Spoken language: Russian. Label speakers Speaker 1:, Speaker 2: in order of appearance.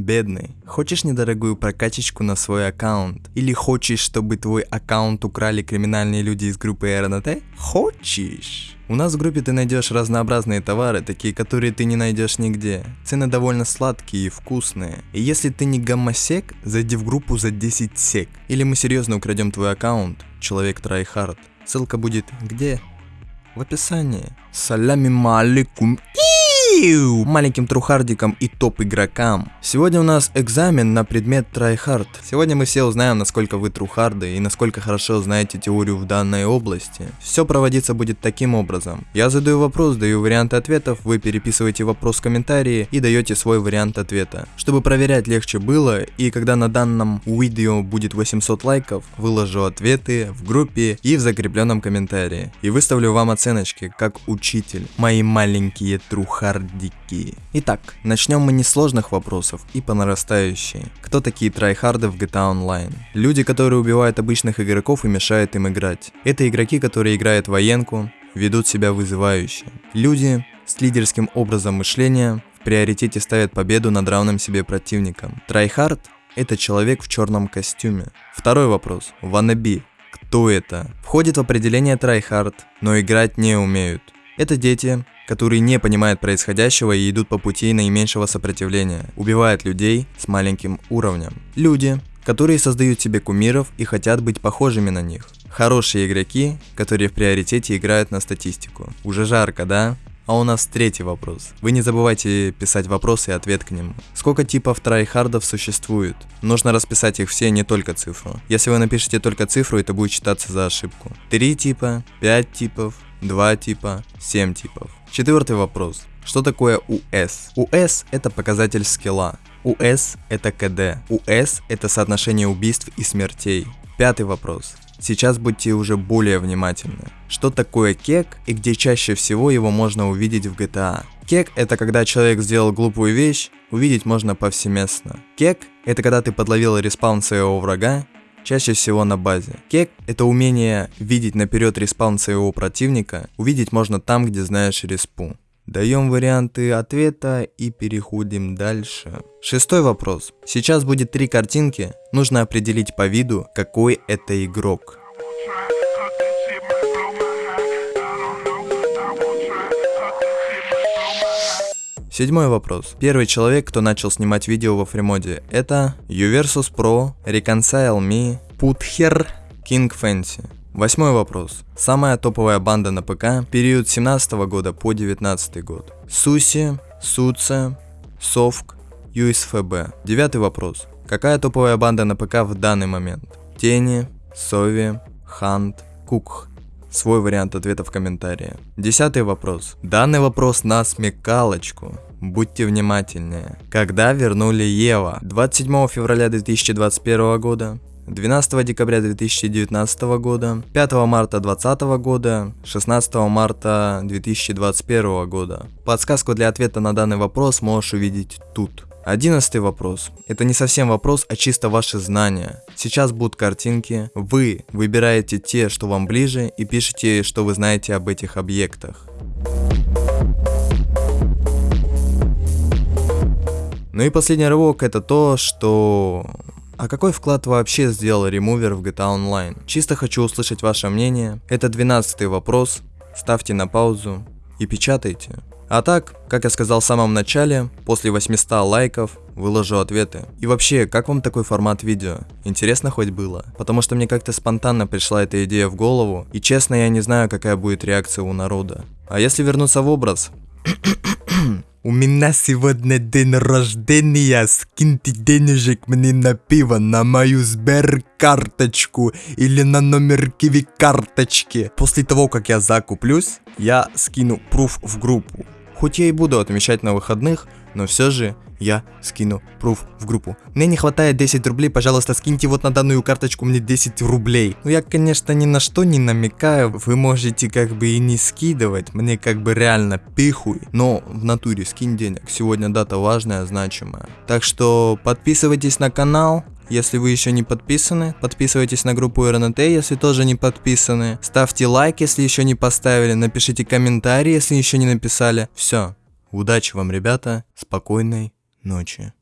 Speaker 1: Бедный, хочешь недорогую прокачечку на свой аккаунт? Или хочешь, чтобы твой аккаунт украли криминальные люди из группы РНТ? Хочешь? У нас в группе ты найдешь разнообразные товары, такие, которые ты не найдешь нигде. Цены довольно сладкие и вкусные. И если ты не гомосек, зайди в группу за 10 сек. Или мы серьезно украдем твой аккаунт, человек tryhard. Ссылка будет где? В описании. Салями маликум маленьким трухардикам и топ-игрокам. Сегодня у нас экзамен на предмет tryhard. Сегодня мы все узнаем, насколько вы трухарды и насколько хорошо знаете теорию в данной области. Все проводиться будет таким образом. Я задаю вопрос, даю варианты ответов, вы переписываете вопрос в комментарии и даете свой вариант ответа. Чтобы проверять легче было, и когда на данном видео будет 800 лайков, выложу ответы в группе и в закрепленном комментарии. И выставлю вам оценочки, как учитель. Мои маленькие трухарды трайхардики. Итак, начнем мы не с сложных вопросов и по нарастающей. Кто такие трайхарды в GTA Online? Люди, которые убивают обычных игроков и мешают им играть. Это игроки, которые играют военку, ведут себя вызывающе. Люди с лидерским образом мышления в приоритете ставят победу над равным себе противником. Tryhard – это человек в черном костюме. Второй вопрос. Wannabe. Кто это? Входит в определение tryhard, но играть не умеют. Это дети, которые не понимают происходящего и идут по пути наименьшего сопротивления, убивают людей с маленьким уровнем. Люди, которые создают себе кумиров и хотят быть похожими на них. Хорошие игроки, которые в приоритете играют на статистику. Уже жарко, да? А у нас третий вопрос. Вы не забывайте писать вопросы и ответ к нему. Сколько типов tryhard ов существует? Нужно расписать их все, не только цифру. Если вы напишете только цифру, это будет считаться за ошибку. Три типа, пять типов, два типа, семь типов. Четвертый вопрос. Что такое УС? УС это показатель скилла. УС это КД. УС это соотношение убийств и смертей. Пятый вопрос. Сейчас будьте уже более внимательны. Что такое кек и где чаще всего его можно увидеть в GTA? Кек это когда человек сделал глупую вещь, увидеть можно повсеместно. Кек это когда ты подловил респаун своего врага чаще всего на базе. Кек — это умение видеть наперед респаун своего противника, увидеть можно там, где знаешь респу. Даем варианты ответа и переходим дальше. Шестой вопрос. Сейчас будет три картинки, нужно определить по виду, какой это игрок. Седьмой вопрос. Первый человек, кто начал снимать видео во фримоде, это Uversus Pro, Reconcile Me, Puther, King Fancy. Восьмой вопрос. Самая топовая банда на ПК, период 17 года по 19 год. Суси, Суце, Совк, USFB. Девятый вопрос. Какая топовая банда на ПК в данный момент? Тени, Сови, Хант, Кукх. Свой вариант ответа в комментарии. Десятый вопрос. Данный вопрос на смекалочку. Будьте внимательнее. Когда вернули Ева? 27 февраля 2021 года, 12 декабря 2019 года, 5 марта 2020 года, 16 марта 2021 года. Подсказку для ответа на данный вопрос можешь увидеть тут. Одиннадцатый вопрос. Это не совсем вопрос, а чисто ваши знания. Сейчас будут картинки. Вы выбираете те, что вам ближе, и пишите, что вы знаете об этих объектах. Ну и последний рывок это то, что... А какой вклад вообще сделал ремувер в GTA Online? Чисто хочу услышать ваше мнение. Это 12 вопрос. Ставьте на паузу и печатайте. А так, как я сказал в самом начале, после 800 лайков выложу ответы. И вообще, как вам такой формат видео? Интересно хоть было? Потому что мне как-то спонтанно пришла эта идея в голову, и честно я не знаю, какая будет реакция у народа. А если вернуться в образ, У меня сегодня день рождения, скиньте денежек мне на пиво, на мою Сбер-карточку или на номер Киви карточки. После того, как я закуплюсь, я скину пруф в группу. Хоть я и буду отмечать на выходных, но все же я скину пруф в группу. Мне не хватает 10 рублей, пожалуйста, скиньте вот на данную карточку мне 10 рублей. Ну я, конечно, ни на что не намекаю, вы можете как бы и не скидывать, мне как бы реально пихуй, но в натуре скинь денег, сегодня дата важная, значимая. Так что подписывайтесь на канал, если вы еще не подписаны, подписывайтесь на группу РНТ, если тоже не подписаны. Ставьте лайк, если еще не поставили, напишите комментарий, если еще не написали. Все. Удачи вам, ребята. Спокойной ночи.